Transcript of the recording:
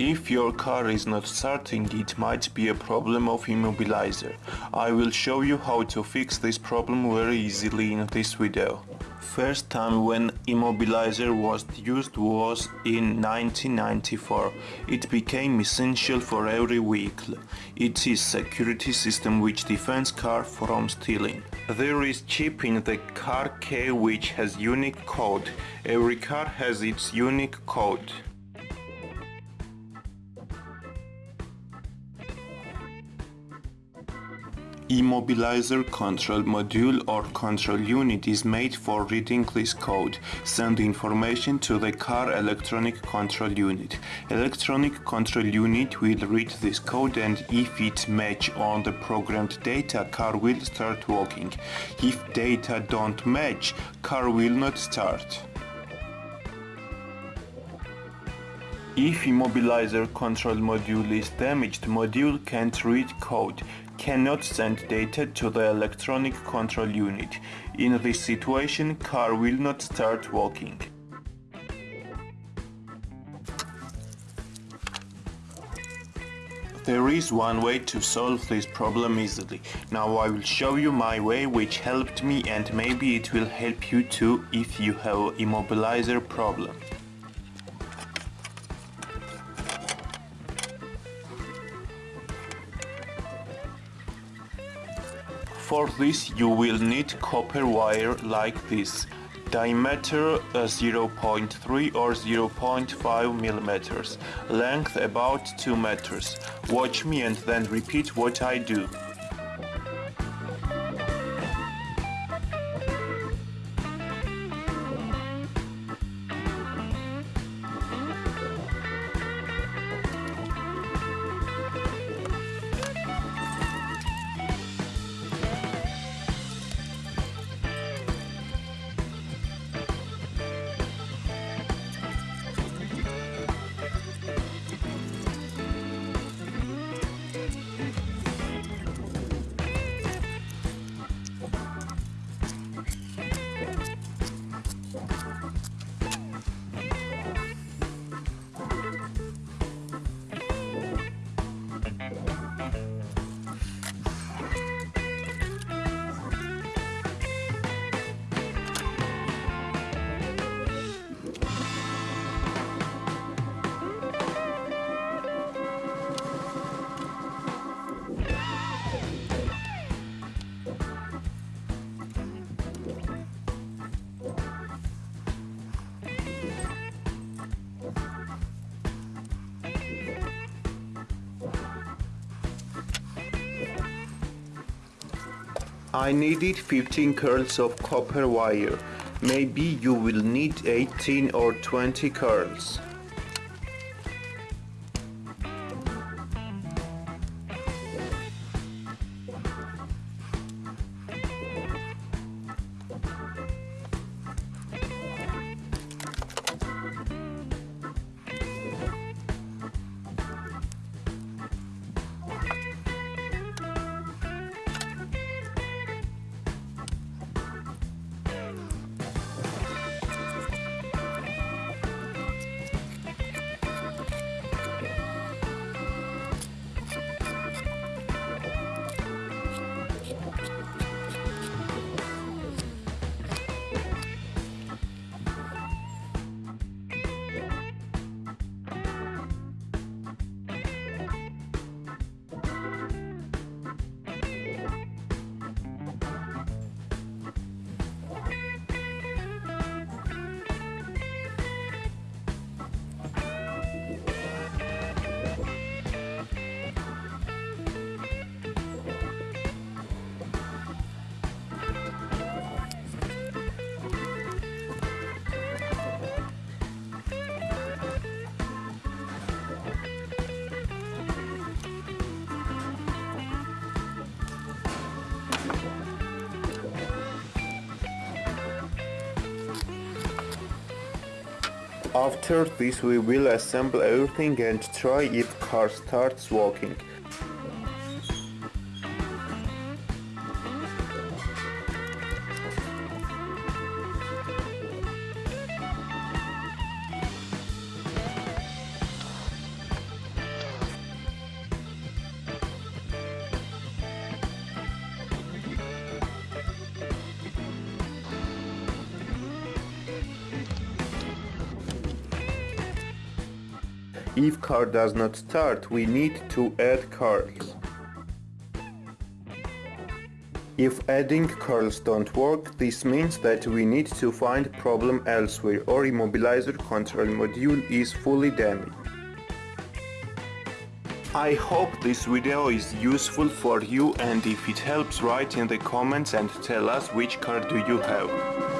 If your car is not starting, it might be a problem of immobilizer. I will show you how to fix this problem very easily in this video. First time when immobilizer was used was in 1994. It became essential for every vehicle. It is security system which defends car from stealing. There is chip in the car key which has unique code. Every car has its unique code. Immobilizer control module or control unit is made for reading this code, send information to the car electronic control unit. Electronic control unit will read this code and if it match on the programmed data, car will start working. If data don't match, car will not start. If immobilizer control module is damaged, module can't read code cannot send data to the electronic control unit. In this situation, car will not start working. There is one way to solve this problem easily. Now I will show you my way which helped me and maybe it will help you too if you have immobilizer problem. For this you will need copper wire like this, diameter uh, 0.3 or 0.5 millimeters, length about 2 meters. Watch me and then repeat what I do. I needed 15 curls of copper wire. Maybe you will need 18 or 20 curls. After this we will assemble everything and try if car starts walking. If car does not start, we need to add curls. If adding curls don't work, this means that we need to find problem elsewhere or immobilizer control module is fully damaged. I hope this video is useful for you and if it helps write in the comments and tell us which car do you have.